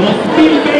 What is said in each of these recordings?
2020. Ellos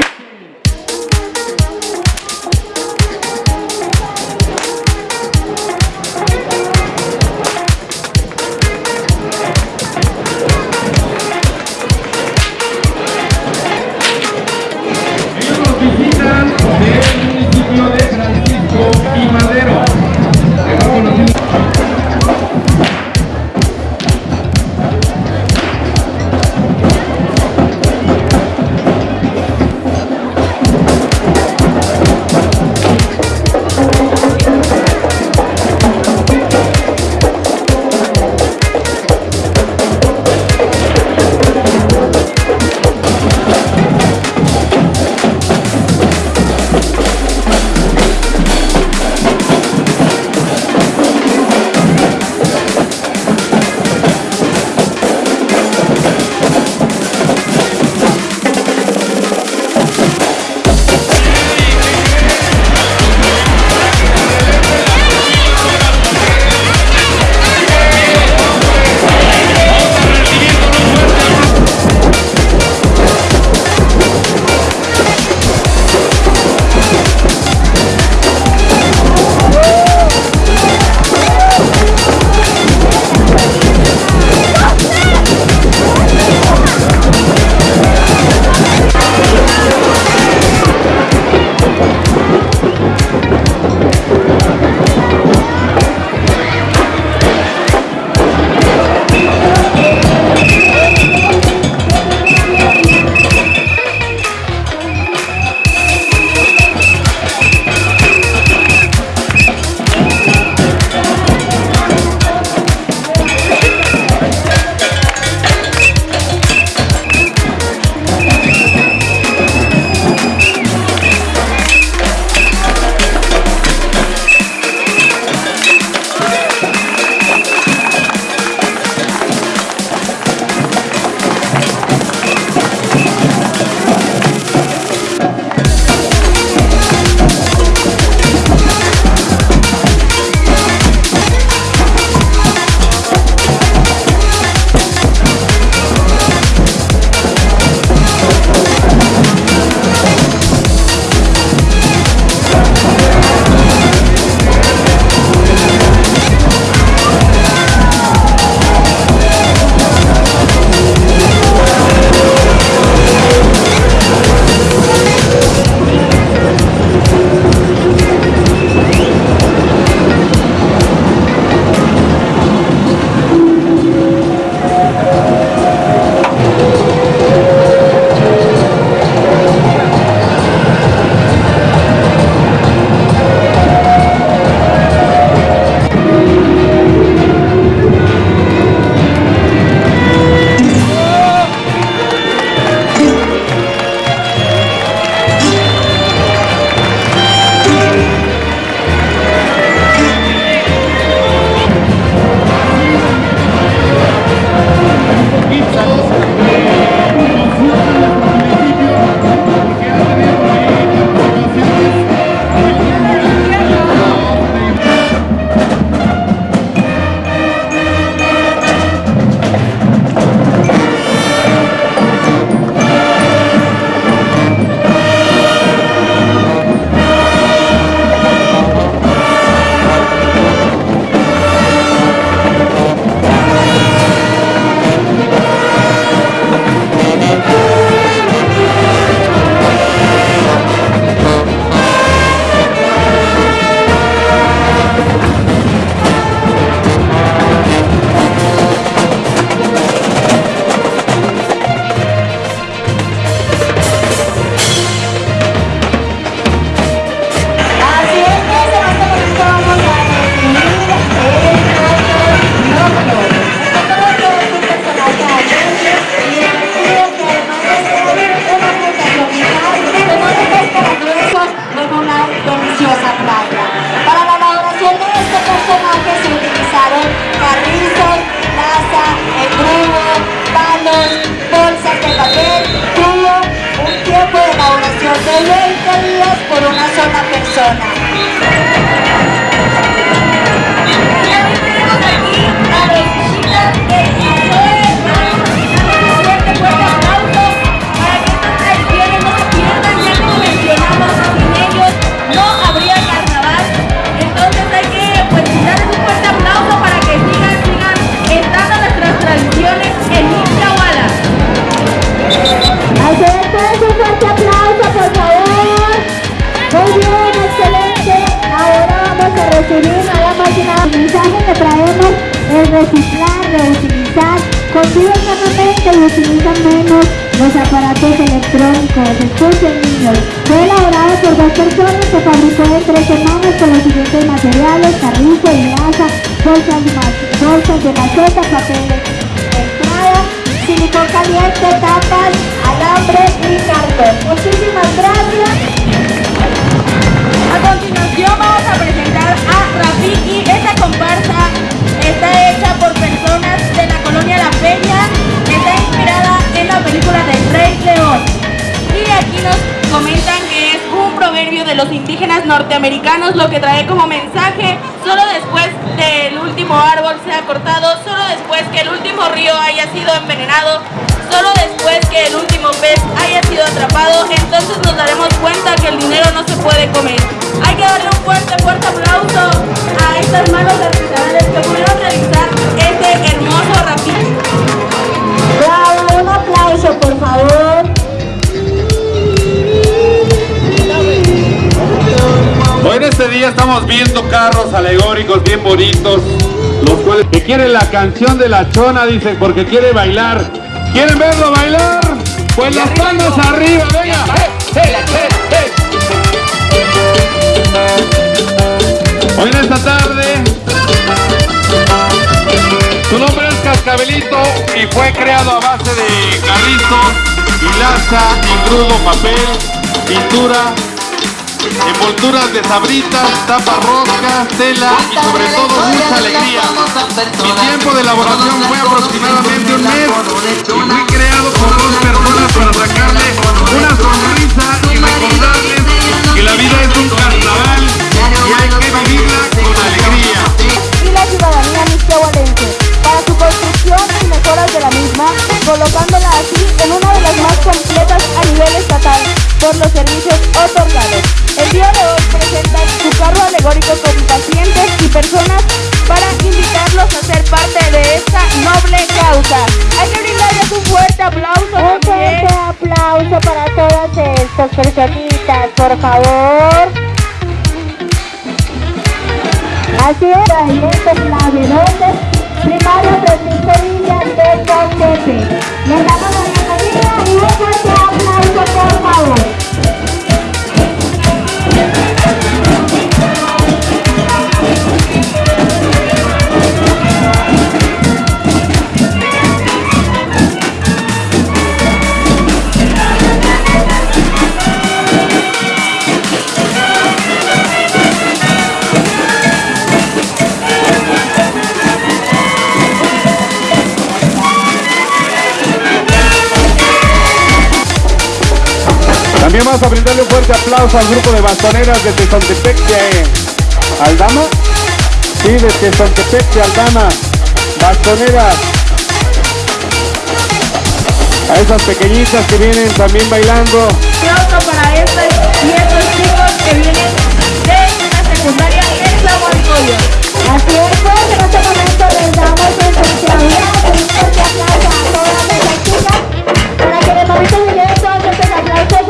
El mensaje que traemos es reciclar, reutilizar, consiguen nuevamente y utilizan menos los aparatos electrónicos. Escuchen niños, fue elaborado por dos personas, se fabricó en tres semanas con los siguientes materiales, carrizo, grasa, bolsas, de maceta, papel entrada, silicón caliente, tapas, alambre y cartón. Muchísimas gracias. Continuación vamos a presentar a Rafiki. Esta comparsa está hecha por personas de la colonia La Peña. Está inspirada en la película del Rey León. Y aquí nos comentan que es un proverbio de los indígenas norteamericanos lo que trae como mensaje solo después del último árbol sea cortado, solo después que el último río haya sido envenenado, solo después que el último pez haya sido atrapado, entonces nos daremos cuenta que el dinero no se puede comer. Hay que darle un fuerte, fuerte aplauso a estas manos artesanales que pudieron realizar este hermoso rapito. Bravo, un aplauso por favor. Hoy en este día estamos viendo carros alegóricos bien bonitos, los cuales que quieren la canción de la chona, dicen, porque quiere bailar. ¿Quieren verlo bailar? Pues las manos arriba, venga. Hoy en esta tarde, su nombre es Cascabelito y fue creado a base de carrizo, hilaza, engrudo, papel, pintura, envolturas de sabritas, tapas roscas, tela y sobre todo mucha alegría. Mi tiempo de elaboración fue aproximadamente un mes. y fui creado por dos personas para sacarle una sonrisa y recordarles que la vida es un colocándola así en una de las más completas a nivel estatal por los servicios otorgados. El día de hoy presentan su carro alegórico con pacientes y personas para invitarlos a ser parte de esta noble causa. Hay que brindarles un fuerte aplauso Un fuerte aplauso para todas estas personitas, por favor. Así es, ¿dónde? Primario Francisco Villa de Contepe. Les damos la bienvenida y un fuerte aplauso, por. Vamos a brindarle un fuerte aplauso al grupo de bastoneras de Tezontepec de Aldama. Sí, de Tezontepec de Aldama. Bastoneras. A esas pequeñitas que vienen también bailando. aplauso para estas y estos chicos que vienen de una secundaria en Zaguancoyo. Así es, pues en este momento les damos un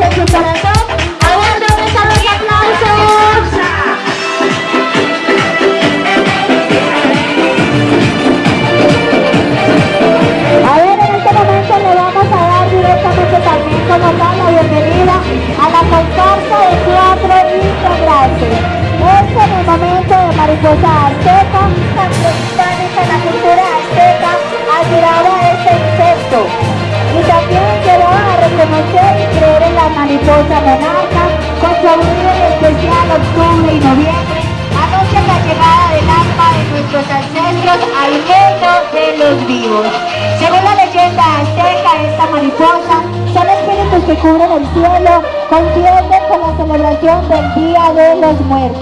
aplausos en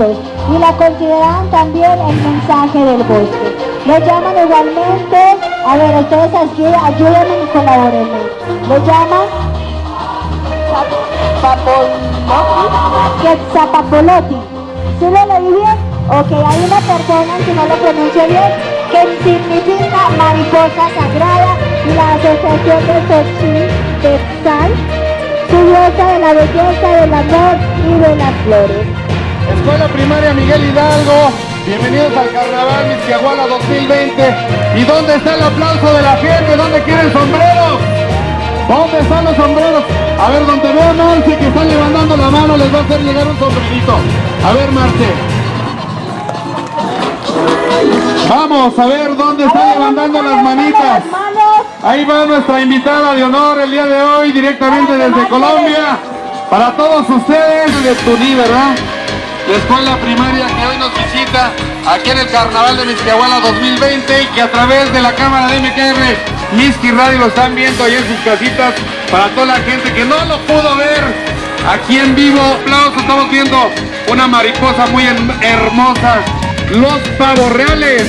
y la consideran también el mensaje del bosque. Lo llaman igualmente, a ver, ustedes aquí ayúdenme y colaborenme. Lo llaman Quetzapapoloti. ¿Sí lo leí bien? Ok, hay una persona, si no lo pronuncio bien, que significa mariposa sagrada y la asociación de Xochitl, su diosa de la belleza, del amor y de las flores. Escuela Primaria Miguel Hidalgo, Bienvenidos al Carnaval Misquiahuala 2020. ¿Y dónde está el aplauso de la gente? ¿Dónde quieren sombreros? ¿Dónde están los sombreros? A ver, donde veo a Marce que está levantando la mano, les va a hacer llegar un sombrerito. A ver, Marce. Vamos a ver dónde está levantando las manitas. Ahí va nuestra invitada de honor el día de hoy, directamente desde Colombia. Para todos ustedes, de Tuní, ¿verdad? La escuela primaria que hoy nos visita aquí en el Carnaval de Misquiahuala 2020 y que a través de la cámara de MKR Miski Radio lo están viendo ahí en sus casitas para toda la gente que no lo pudo ver aquí en vivo. Aplausos, estamos viendo una mariposa muy hermosa, los pavos reales.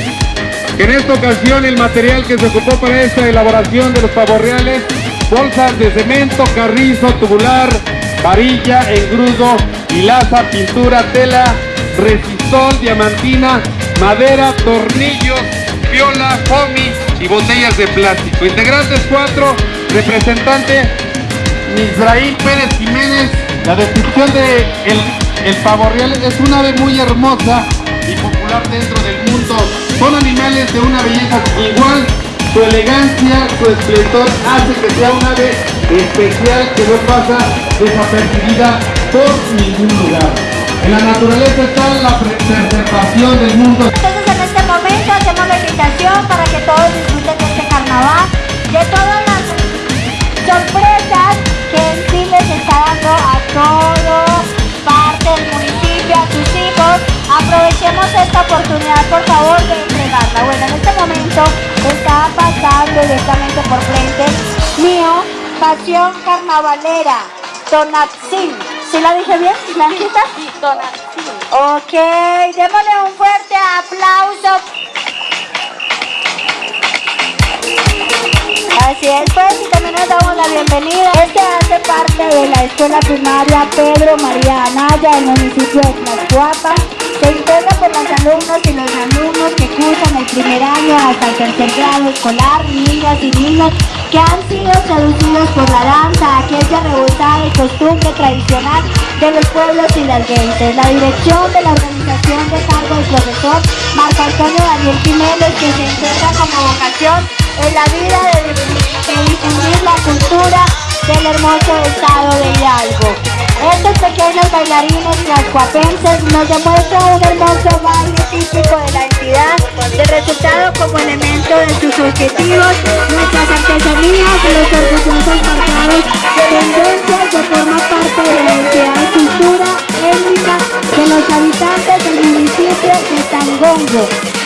En esta ocasión el material que se ocupó para esta elaboración de los pavos reales, bolsas de cemento, carrizo, tubular, varilla, engrudo, hilaza, pintura, tela, resistol, diamantina, madera, tornillos, viola, foamy y botellas de plástico. Integrantes 4, representante Misraín Pérez Jiménez. La descripción de el, el pavo real es una ave muy hermosa y popular dentro del mundo. Son animales de una belleza igual. Su elegancia, su esplendor hace que sea un ave especial que no pasa desapercibida por ningún lugar. En la naturaleza está la preservación del mundo. Entonces en este momento hacemos la invitación para que todos disfruten de este carnaval, de todas las sorpresas que en sí les está dando a todo parte del municipio, a sus hijos. Aprovechemos esta oportunidad, por favor, de entregarla. Bueno, en este momento está pasando directamente por frente mío, Pasión Carnavalera, Tonatzin. ¿Sí la dije bien, Blanquita? Donación. Ok, démosle un fuerte aplauso. Así es, pues, y también nos damos la bienvenida. Este hace parte de la escuela primaria Pedro María Anaya, del municipio de Tlaxcuapa. Se integra por los alumnos y los alumnos que cursan el primer año hasta el tercer grado escolar, niñas y niños que han sido seducidos por la danza, aquella rebosada y costumbre tradicional de los pueblos y las gentes. La dirección de la organización de cargo del profesor Marco Antonio Daniel Jiménez, que se encuentra como vocación en la vida de, difundir la cultura del hermoso estado de Hidalgo. Estos pequeños bailarines tlaxcuapenses nos demuestran un hermoso baile típico de la entidad, resultado como elemento de sus objetivos, nuestras artesanías y los orgullosos marcados de tendencias que forman parte de la entidad y cultura étnica de los habitantes del municipio de Tangongo.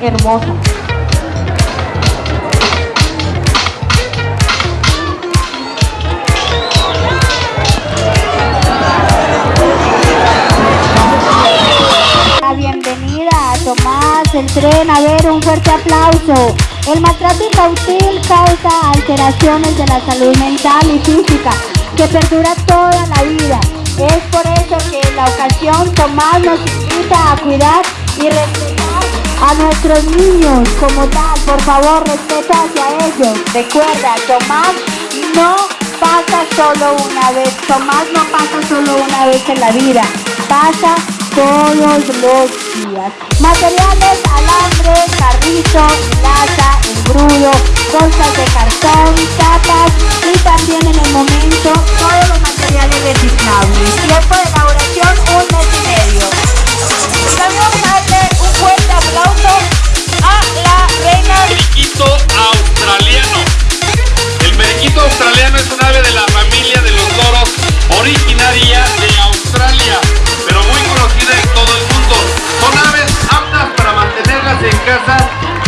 De hermoso. La bienvenida a Tomás, el tren, a ver, un fuerte aplauso. El maltrato infantil causa alteraciones de la salud mental y física que perdura toda la vida. Es por eso que en la ocasión Tomás nos invita a cuidar y respetar a nuestros niños como tal. Por favor, respeto hacia ellos. Recuerda, Tomás no pasa solo una vez. Tomás no pasa solo una vez en la vida. Pasa todos los días. Materiales, alambre, carrizo, laza, engrudo, bolsas de cartón, tapas y también en el momento todos los materiales reciclables. Tiempo de elaboración un mes y medio. También aplauso a la reina Periquito australiano. El periquito australiano es un ave de la familia de los loros originaria de Australia, pero muy conocida en todo el mundo. Son aves aptas para mantenerlas en casa,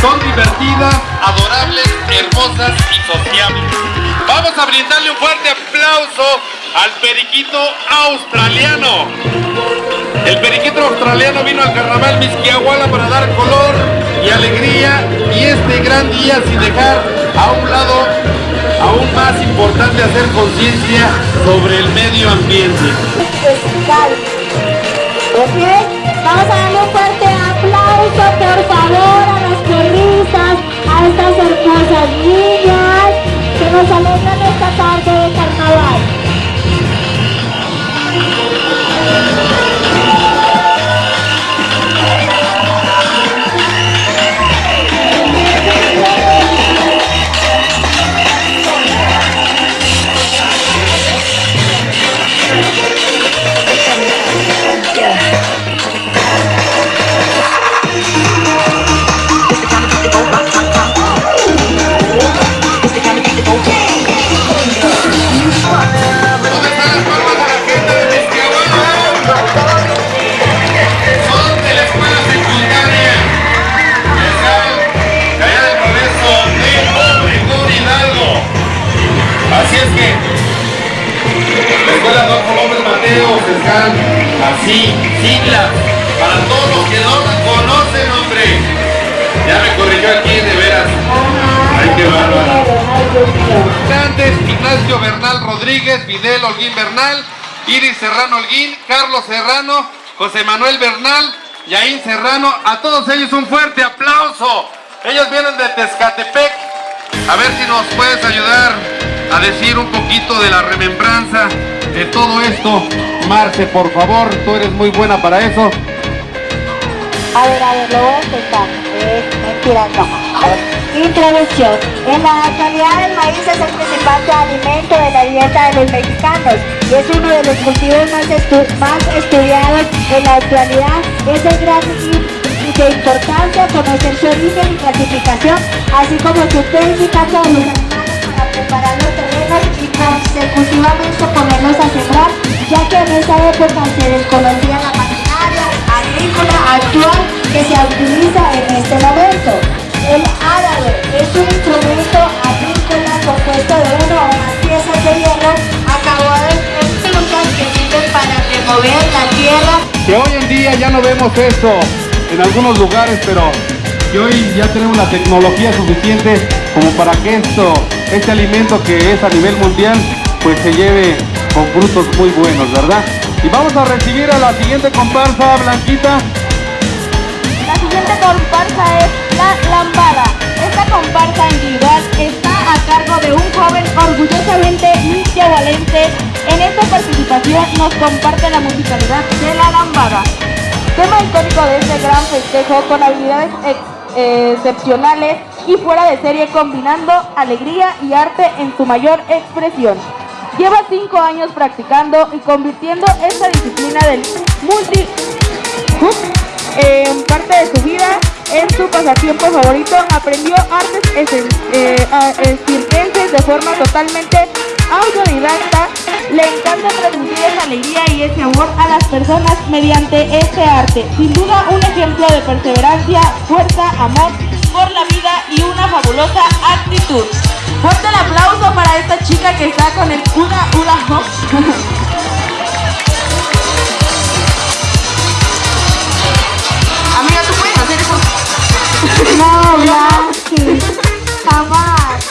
son divertidas, adorables, hermosas y sociables. Vamos a brindarle un fuerte aplauso al periquito australiano. El periquito australiano vino al carnaval Misquiahuala para dar color y alegría y este gran día sin dejar a un lado aún más importante hacer conciencia sobre el medio ambiente. Vamos a darle un fuerte aplauso, por favor, a las a estas hermosas niñas que nos alegran así, siglas, para todos los que no la conocen, hombre. Ya me corrigió aquí, de veras. Ay, qué bárbaro. Ignacio Bernal Rodríguez, Videl Holguín Bernal, Iris Serrano Holguín, Carlos Serrano, José Manuel Bernal, Yaín Serrano, a todos ellos un fuerte aplauso. Ellos vienen de Tezcatepec. A ver si nos puedes ayudar a decir un poquito de la remembranza de todo esto. Marce, por favor, tú eres muy buena para eso. A ver, a ver, lo voy a intentar. Es mentira, no. Introducción. En la actualidad el maíz es el principal alimento de la dieta de los mexicanos y es uno de los cultivos más, estu- más estudiados en la actualidad. Es de gran de importancia conocer su origen y clasificación, así como su técnica para los terrenos y consecutivamente ponerlos a sembrar, ya que en esa época se desconocía la maquinaria agrícola actual que se utiliza en este momento. El árabe es un instrumento agrícola compuesto de una o más piezas de hierro acabadas en puntas que sirven para remover la tierra que hoy en día ya no vemos esto en algunos lugares, pero que hoy ya tenemos la tecnología suficiente como para que esto, este alimento que es a nivel mundial, pues se lleve con frutos muy buenos, ¿verdad? Y vamos a recibir a la siguiente comparsa, Blanquita. La siguiente comparsa es La Lambada. Esta comparsa individual está a cargo de un joven orgullosamente valente. En esta participación nos comparte la musicalidad de La Lambada. Tema icónico de este gran festejo con habilidades eh, excepcionales y fuera de serie combinando alegría y arte en su mayor expresión. Lleva cinco años practicando y convirtiendo esta disciplina del multi en parte de su vida, en su pasatiempo favorito, aprendió artes eh, circenses de forma totalmente autodidacta. Le encanta transmitir esa alegría y ese amor a las personas mediante este arte. Sin duda un ejemplo de perseverancia, fuerza, amor por la vida y una fabulosa actitud. Fuerte el aplauso para esta chica que está con el hula hula hop. No, Blanqui, jamás.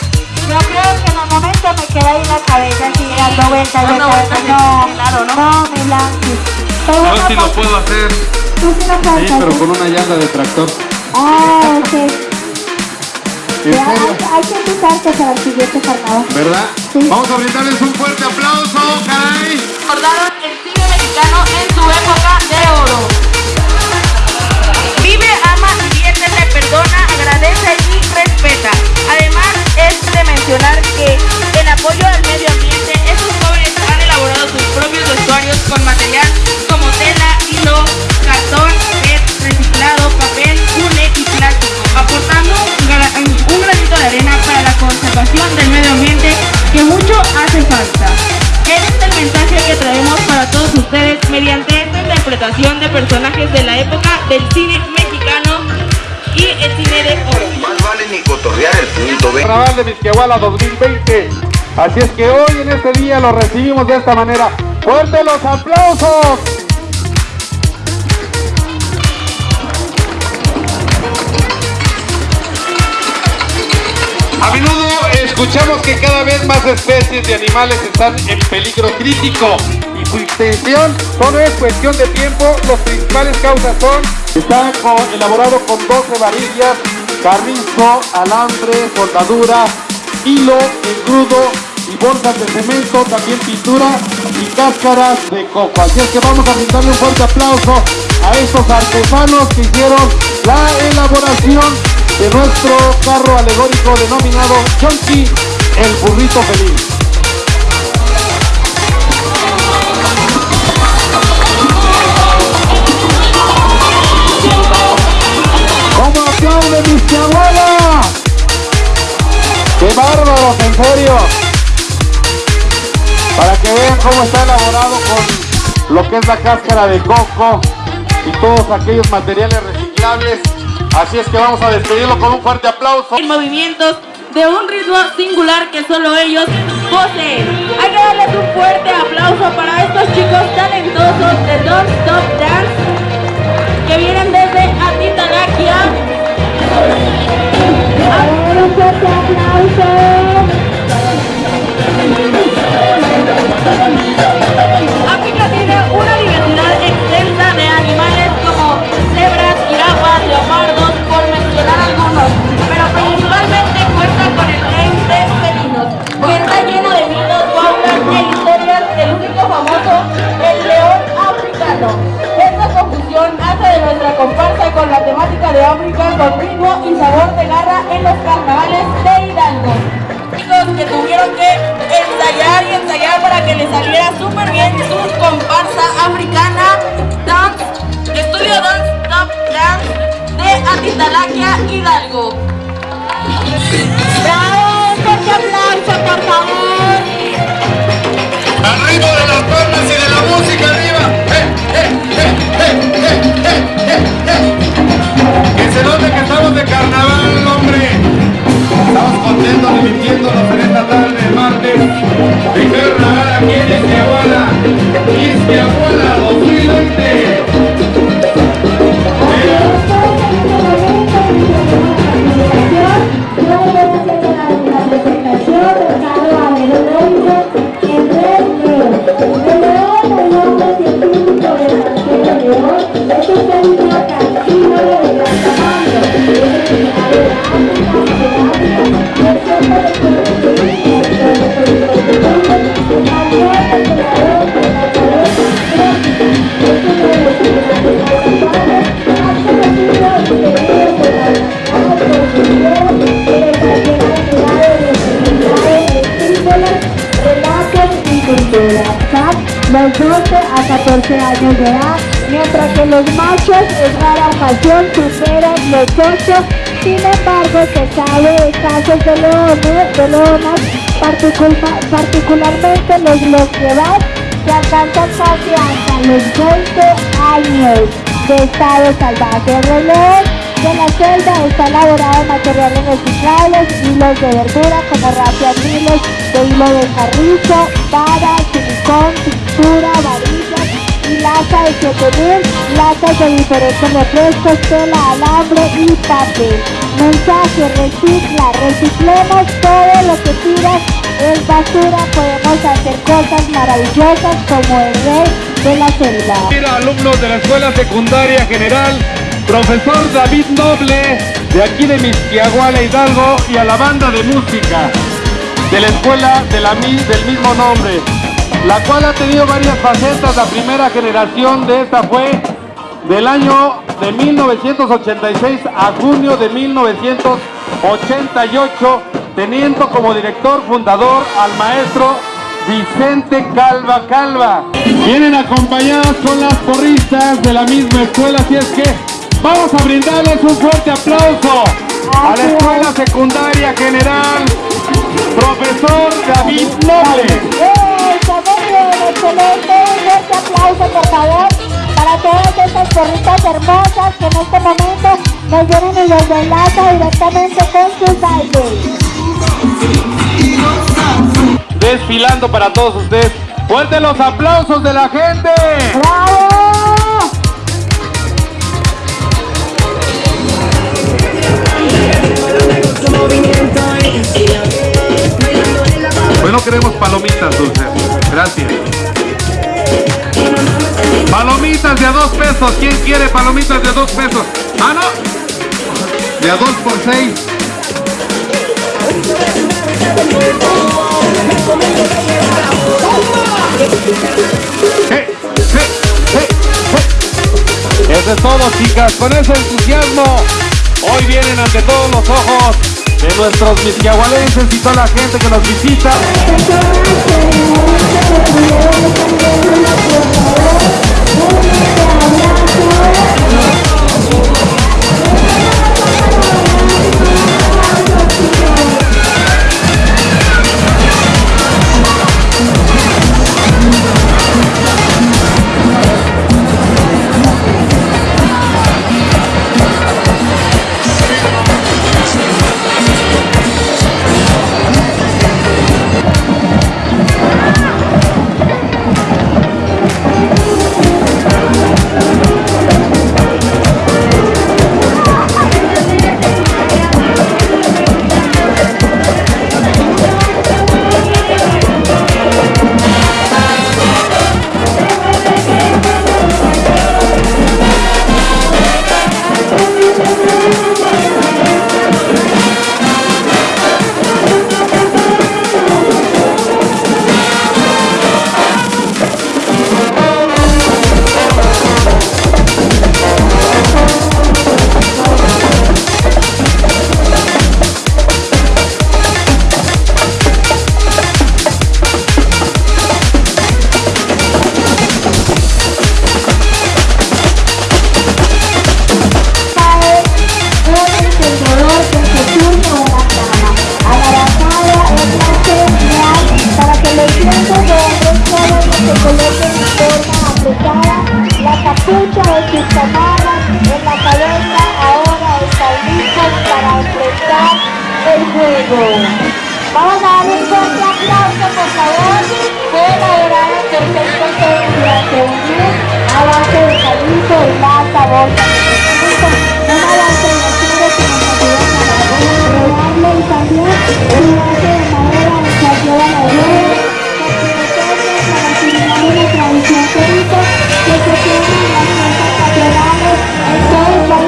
Yo creo que en el momento me queda ahí la cabeza así dando vueltas, Dando vueltas. vueltas, No, claro, ¿no? No, mi Blanqui. Pero Yo sí lo pues, puedo hacer, Tú sí lo puedes sí, pero con una llanta de tractor. Ah, ok. Hay, hay que invitarte para el siguiente carnaval. ¿Verdad? Sí. Vamos a brindarles un fuerte aplauso, caray. recordaron el cine mexicano en su época de oro. De Misquiahuala 2020. Así es que hoy en este día lo recibimos de esta manera. ¡Fuerte los aplausos! A menudo escuchamos que cada vez más especies de animales están en peligro crítico y su extensión solo es cuestión de tiempo. Las principales causas son, está elaborado con 12 varillas, carrizo, alambre, soldadura, hilo, engrudo y bolsas de cemento, también pintura y cáscaras de coco. Así es que vamos a brindarle un fuerte aplauso a estos artesanos que hicieron la elaboración de nuestro carro alegórico denominado Chonky, el burrito feliz. ¿Cómo aplaude mi abuela? ¡Qué bárbaros, en serio! Para que vean cómo está elaborado con lo que es la cáscara de coco y todos aquellos materiales reciclables Así es que vamos a despedirlo con un fuerte aplauso. En movimientos de un ritmo singular que solo ellos poseen. Hay que darles un fuerte aplauso para estos chicos talentosos de Don't Stop Dance que vienen desde. A ver, comparsa con la temática de África con ritmo y sabor de garra en los carnavales de Hidalgo chicos que tuvieron que ensayar y ensayar para que les saliera súper bien su comparsa africana Dance, Estudio Dance Top Dance de Atitalaquia Hidalgo. Bravo, fuerte aplauso, por favor. Al ritmo de las palmas y de la música arriba. ¡Eh, eh, eh, eh, eh, eh, eh, eh! Que se note que estamos de carnaval, hombre. Estamos contentos divirtiéndonos en esta tarde de martes de carnaval aquí en Izquiahuala. Izquiahuala 2020. Los 12 a 14 años de edad, mientras que los machos en rara ocasión superan los 8. Sin embargo, se sabe de casos de leones, de leonas, particular- particularmente los loquevas, que alcanzan casi hasta los 20 años de estado salvaje. El reloj de la celda está elaborado de materiales reciclables, hilos de verdura como rapias, hilos de hilo de carrizo, vara, silicón, pintura, varillas y lata de 7000, latas de diferentes refrescos, tela, alambre y papel. Mensaje, recicla, reciclemos todo lo que tiras es basura, podemos hacer cosas maravillosas como el rey de la selva. Mira, alumnos de la Escuela Secundaria General, profesor David Noble, de aquí de Misquiahuala Hidalgo, y a la banda de música de la escuela de la, del mismo nombre, la cual ha tenido varias facetas. La primera generación de esta fue del año de 1986 a junio de 1988, teniendo como director fundador al maestro Vicente Calva Calva. Vienen acompañadas con las porristas de la misma escuela, así es que vamos a brindarles un fuerte aplauso a la escuela secundaria general, profesor David Noble. Excelente. Un fuerte aplauso, por favor, para todas estas porritas hermosas que en este momento nos vienen y los enlaza directamente con sus bailes. desfilando para todos ustedes. Fuerte los aplausos de la gente. ¡Bravo! Hoy no queremos palomitas dulces. Gracias. Palomitas de a dos pesos. ¿Quién quiere palomitas de a dos pesos? Ah, no. De a dos por seis. Hey, hey, hey. Eso es todo, chicas. Con ese entusiasmo, hoy vienen ante todos los ojos de nuestros misquiahualenses y toda la gente que nos visita. Se coloquen en forma apretada. La capucha de sus camadas en la cabeza ahora están listos para enfrentar el juego. Vamos a dar un fuerte aplauso, por favor. Fue elaborado por un mes a base de calizo y masa, bolsa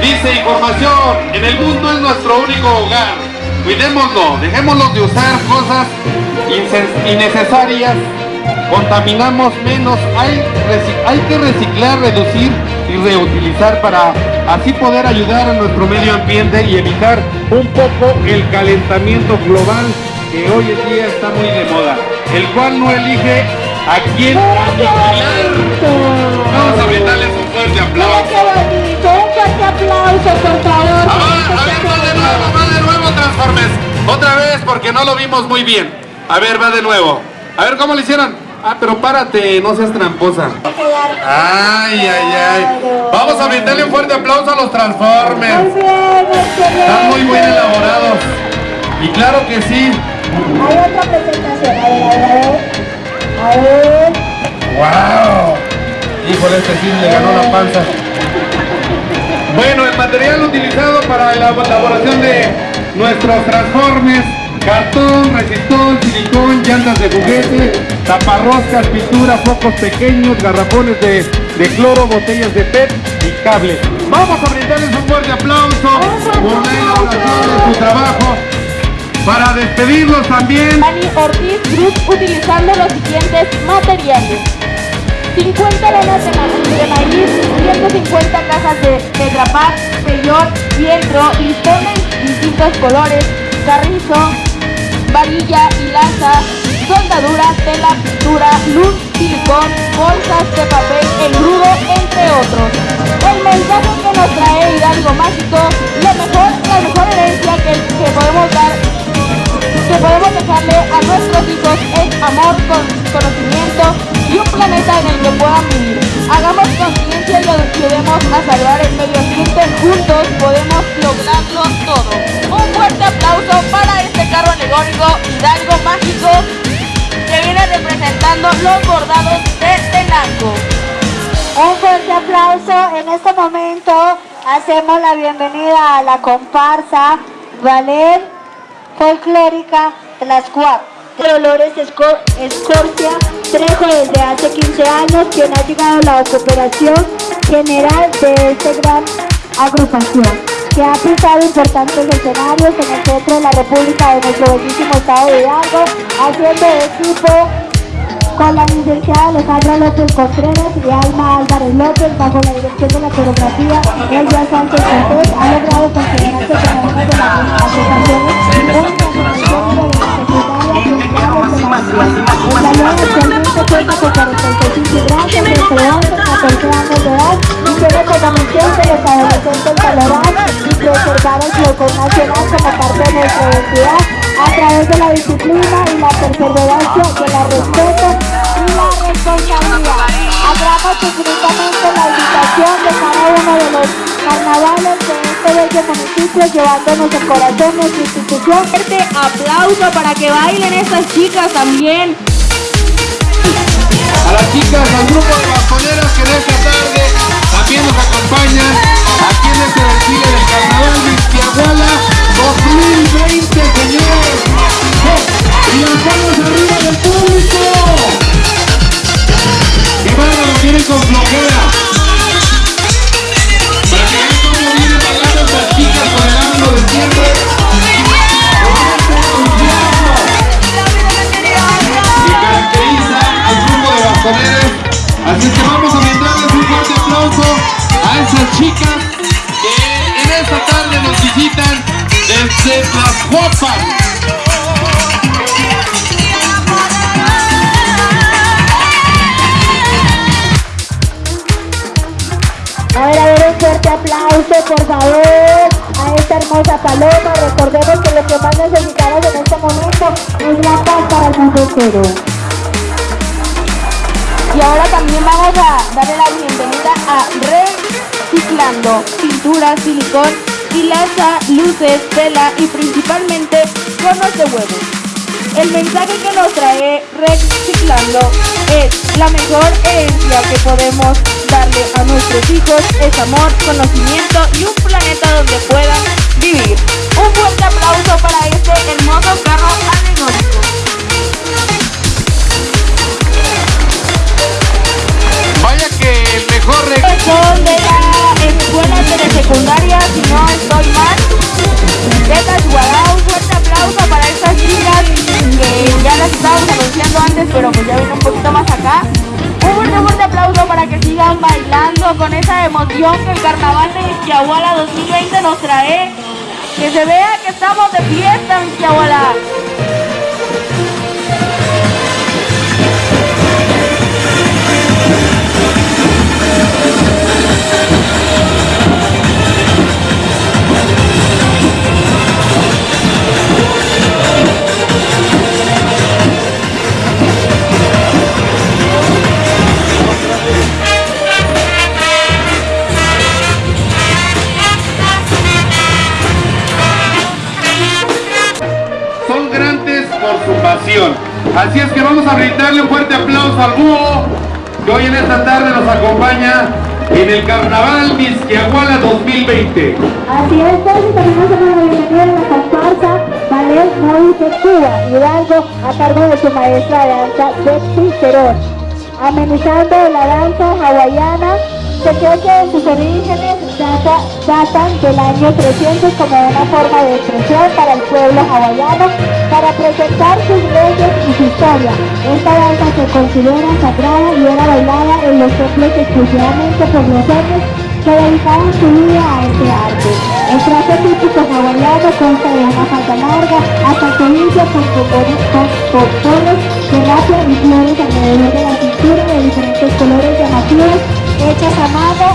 Dice información, en el mundo es nuestro único hogar. Cuidémoslo, dejémoslo de usar cosas innecesarias, contaminamos menos, hay, hay que reciclar, reducir y reutilizar para así poder ayudar a nuestro medio ambiente y evitar un poco el calentamiento global que hoy en día está muy de moda, el cual no elige a quién aniquilar. Vamos a brindarles un fuerte aplauso. Fuerte aplauso, por favor. A ver, a ver, va de nuevo, va de nuevo, Transformers. Otra vez, porque no lo vimos muy bien. A ver, va de nuevo. A ver, ¿cómo lo hicieron? Ah, pero párate, no seas tramposa. Ay, ay, ay. Vamos a brindarle un fuerte aplauso a los Muy Transformers. Están muy bien elaborados. Y claro que sí. Hay otra presentación, a ver, a ver, a ver. A ver. ¡Wow! Híjole, este sí le ganó la panza. Bueno, el material utilizado para la elaboración de nuestros transformes, cartón, resistol, silicón, llantas de juguete, taparroscas, pintura, focos pequeños, garrafones de, de cloro, botellas de PET y cables. Vamos a brindarles un fuerte aplauso por la elaboración de su trabajo. Para despedirlos también. Dani Ortiz Group utilizando los siguientes materiales. 50 lanas de, ma- de maíz, 150 cajas de Tetra Pak, Peyor, fieltro, listones distintos colores, carrizo, varilla, hilaza, sonda soldadura, tela, pintura, luz, silicón, bolsas de papel, engrudo, entre otros. El mensaje que nos trae Hidalgo Mágico, la mejor, la mejor herencia que podemos dar que podemos dejarle a nuestros hijos es amor, con conocimiento y un planeta en el que puedan vivir. Hagamos conciencia y ayudemos a salvar el medio ambiente. Juntos podemos lograrlo todo. Un fuerte aplauso para este carro alegórico Hidalgo Mágico que viene representando los bordados de Tenango. Un fuerte aplauso. En este momento hacemos la bienvenida a la comparsa Valer Folclórica Tlaxcuac. Dolores Esco- Escorcia Trejo desde hace 15 años, quien ha llegado a la cooperación general de esta gran agrupación, que ha pisado importantes escenarios en el centro de la República de nuestro bellísimo estado de Hidalgo, haciendo equipo con la licenciada Alejandra López Contreras y Alma Álvarez López bajo la dirección de la coreografía Elvia Sánchez Cortés. Ha logrado considerarse como una de las asociaciones que los adolescentes valorar y preservar el folclore nacional como parte de nuestra identidad a través de la disciplina y la perseverancia, de la respeto y la responsabilidad. Abramos infinitamente la invitación de cada uno de los carnavales de este bello municipio, llevándonos el corazón nuestra institución. Fuerte aplauso para que bailen estas chicas también. A las chicas, al grupo de bastoneras que en esta tarde también nos acompañan aquí en este desfile del Carnaval de Izquiahuala 2020, señores. Y las arriba del público. Y bárbaro, vienen con flojera. Para que vean cómo vienen bailando estas chicas con el ánimo de siempre. Que caracteriza al grupo de bastoneros. Así que vamos a brindarles un fuerte a esas chicas que en esta tarde nos visitan desde Tlaxcuapan. A ver, a ver, un fuerte aplauso, por favor, a esta hermosa paloma. Recordemos que lo que más necesitamos en este momento es la paz para el mundo entero. Y ahora también vamos a darle la bienvenida a Reciclando, pintura, silicón, hilaza, luces, tela y principalmente conos de huevos. El mensaje que nos trae Reciclando es la mejor herencia que podemos darle a nuestros hijos es amor, conocimiento y un planeta donde puedan vivir. Un fuerte aplauso para este hermoso carro alegórico. Regalo. son de la escuela telesecundaria, si no estoy mal, de Tachuará. Un fuerte aplauso para estas chicas que ya las estábamos anunciando antes, pero pues ya vino un poquito más acá. Un fuerte, fuerte aplauso para que sigan bailando con esa emoción que el carnaval de Izquiahuala 2020 nos trae. Que se vea que estamos de fiesta en Izquiahuala. Carnaval Vizquiahuala 2020. Así es, también hacemos la bienvenida a la comparsa Valer Moy de Cuba, Hidalgo, a cargo de su maestra de danza, Betsy Cerón. Amenizando la danza hawaiana, se cree que en sus orígenes data- datan del año 300 como una forma de expresión para el pueblo hawaiano para presentar sus leyes y su historia. Esta danza se considera sagrada y era bailada en los templos exclusivamente por los hombres que dedicaban su vida a este arte. El traje típico hawaiano consta de una falda larga hasta el tobillo con pompones pompones que van flores alrededor de la cintura de diferentes colores llamativos, hechas a mano,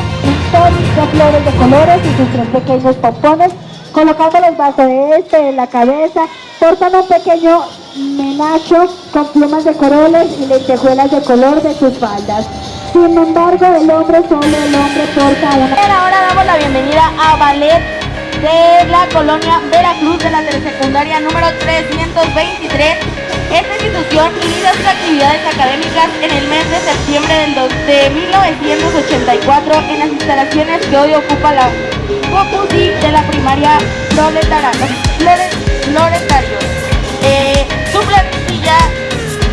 de flores de colores y sus tres pequeños pompones, colocándolos bajo de este en la cabeza, portan un pequeño menacho con plumas de corolas y lentejuelas de color de sus faldas. Sin embargo, el hombre solo el hombre porta una... Ahora damos la bienvenida a Ballet de la colonia Veracruz de la telesecundaria número 323. Esta institución inicia sus actividades académicas en el mes de septiembre de 1984 en las instalaciones que hoy ocupa la Copusi de la primaria Floretario. Eh, su plantilla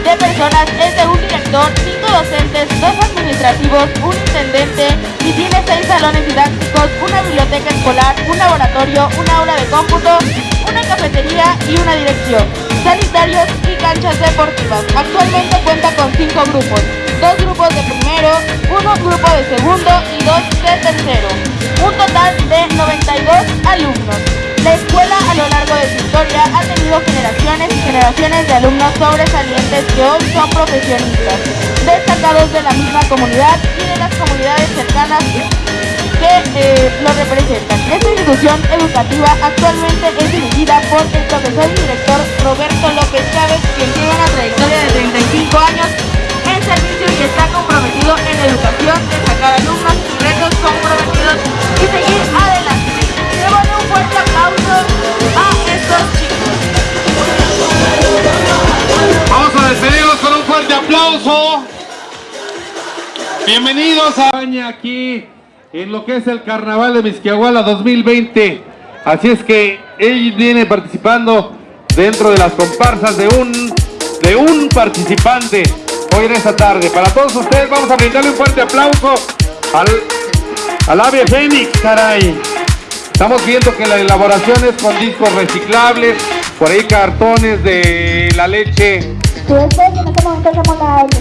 de personas es de un director, cinco docentes, dos administrativos, un intendente y tiene seis salones didácticos, una biblioteca escolar, un laboratorio, un aula de cómputo, una cafetería y una dirección, sanitarios y canchas deportivas. Actualmente cuenta con cinco grupos, dos grupos de primero, uno grupo de segundo y dos de tercero, un total de 92 alumnos. La escuela a lo largo de su historia ha tenido generaciones y generaciones de alumnos sobresalientes que hoy son profesionistas, destacados de la misma comunidad y de las comunidades cercanas que eh, lo representan. Esta institución educativa actualmente es dirigida por el profesor y director Roberto López Chávez, quien tiene una trayectoria de 35 años en servicio y está comprometido en educación, destacar alumnos retos comprometidos y seguir adelante. Démosle un fuerte aplauso a estos chicos. Vamos a despedirnos con un fuerte aplauso. Bienvenidos a España aquí en lo que es el Carnaval de Misquiahuala 2020. Así es que él viene participando dentro de las comparsas de un de un participante hoy en esta tarde. Para todos ustedes vamos a brindarle un fuerte aplauso al al ave Fénix, caray. Estamos viendo que la elaboración es con discos reciclables, por ahí cartones de la leche ustedes en este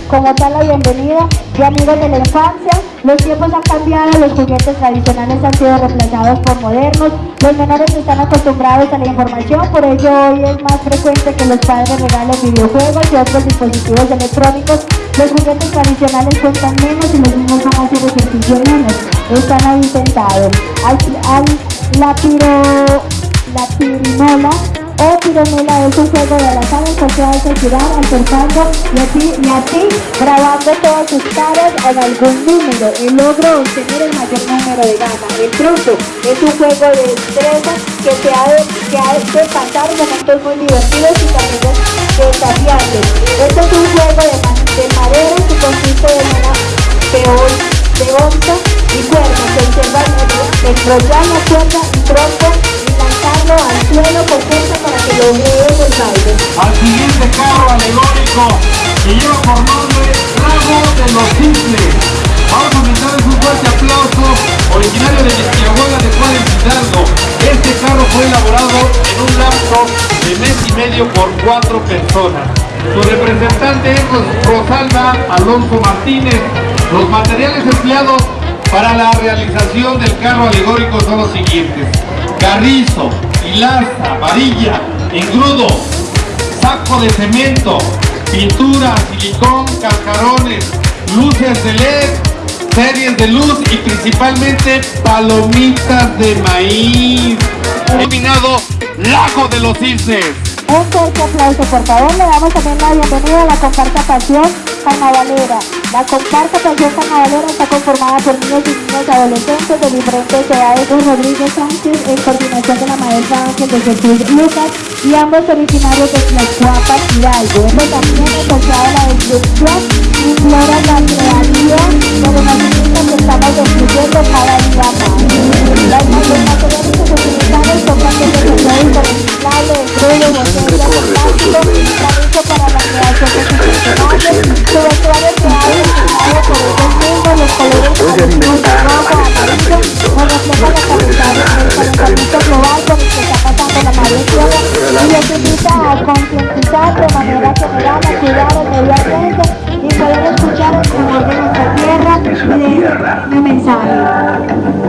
como tal la bienvenida de amigos de la infancia, los tiempos han cambiado, los juguetes tradicionales han sido reemplazados por modernos, los menores están acostumbrados a la información, por ello hoy es más frecuente que los padres regalen videojuegos y otros dispositivos electrónicos. Los juguetes tradicionales cuestan menos y los niños van a hacer ejercicio menos, están ahí sentados. Al, al- la piro, la pirinola o pironela es un juego de la sala que se hace girar acercando y a ti, y a ti grabando todas tus caras en algún número. El logro obtener el mayor número de gana. El truco es un juego de destreza que se ha de, que ha de pasar momentos muy divertidos y también desafiantes. Este es un juego de, de madera que consiste en una peón de onza y cuernos. Se observa enrollar la cuerda y tronco al siguiente carro alegórico que lleva por nombre Lago de los Cisnes. Vamos a brindarles un fuerte aplauso, originario de Misquiahuala de Juárez Hidalgo. Este carro fue elaborado en un lapso de mes y medio por cuatro personas. Su representante es Ros- Rosalba Alonso Martínez. Los materiales empleados para la realización del carro alegórico son los siguientes. Carrizo, hilaza, varilla, engrudo, saco de cemento, pintura, silicón, cascarones, luces de LED, series de luz y principalmente palomitas de maíz. Denominado Lago de los Cisnes. Un fuerte aplauso, por favor. Le damos también la bienvenida a la comparsa Pasión La comparsa Pasión Carnavalera está conformada por niños y niñas adolescentes de diferentes edades. Don Rodríguez Sánchez, en coordinación de la maestra Ángel de Jesús Lucas, y ambos originarios de Tlaxcuapan, Hidalgo. Esto también a la destrucción y flora la creación de renacimientos que estamos destruyendo cada día más. Las los materiales que se utilizaron son de para la creación de institucionales, su vestuario creado y diseñado por ellos mismos, los colores tradicionales de rojo, amarillo, nos reflejan la capital del calentamiento global por el que está pasando la madre tierra y les invita a concientizar de manera general a cuidar el medio ambiente y poder escuchar el sabor de nuestra tierra y de mi mensaje.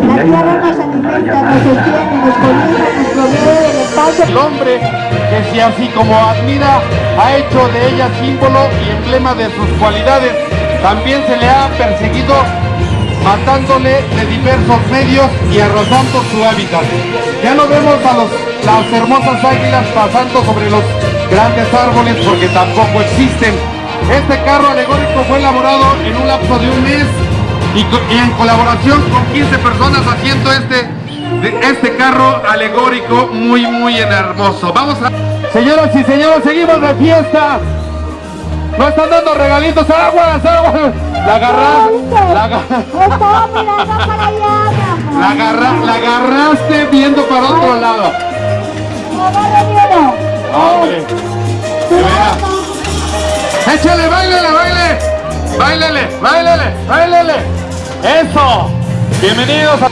La tierra nos alimenta, nos sostiene, nos cobija, nos provee del espacio El hombre que se así como admira, ha hecho de ella símbolo y emblema de sus cualidades. También se le ha perseguido matándole de diversos medios y arrasando su hábitat. Ya no vemos a los, las hermosas águilas pasando sobre los grandes árboles porque tampoco existen. Este carro alegórico fue elaborado en un lapso de un mes y, en colaboración con 15 personas haciendo este, este carro alegórico muy muy hermoso. Vamos a... Señoras y señores, seguimos de fiesta. No están dando regalitos, aguas, aguas. La agarra, la, la, agarra, la agarraste viendo para otro lado. Échale, bailele, baile. Bailele, bailele, bailele. Eso. Bienvenidos a...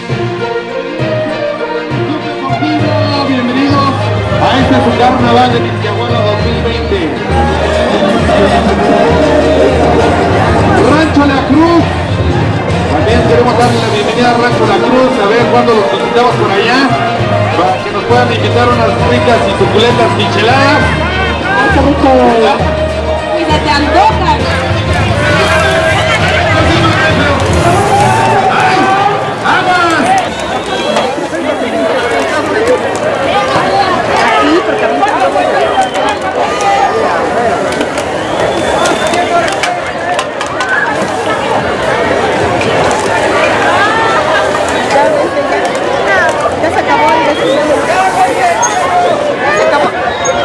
Bienvenidos a este su carnaval de Misquiahuala 2020. Rancho La Cruz. También queremos darle la bienvenida a Rancho La Cruz, a ver cuándo los visitamos por allá, para que nos puedan invitar unas ricas y suculentas micheladas. Kita desde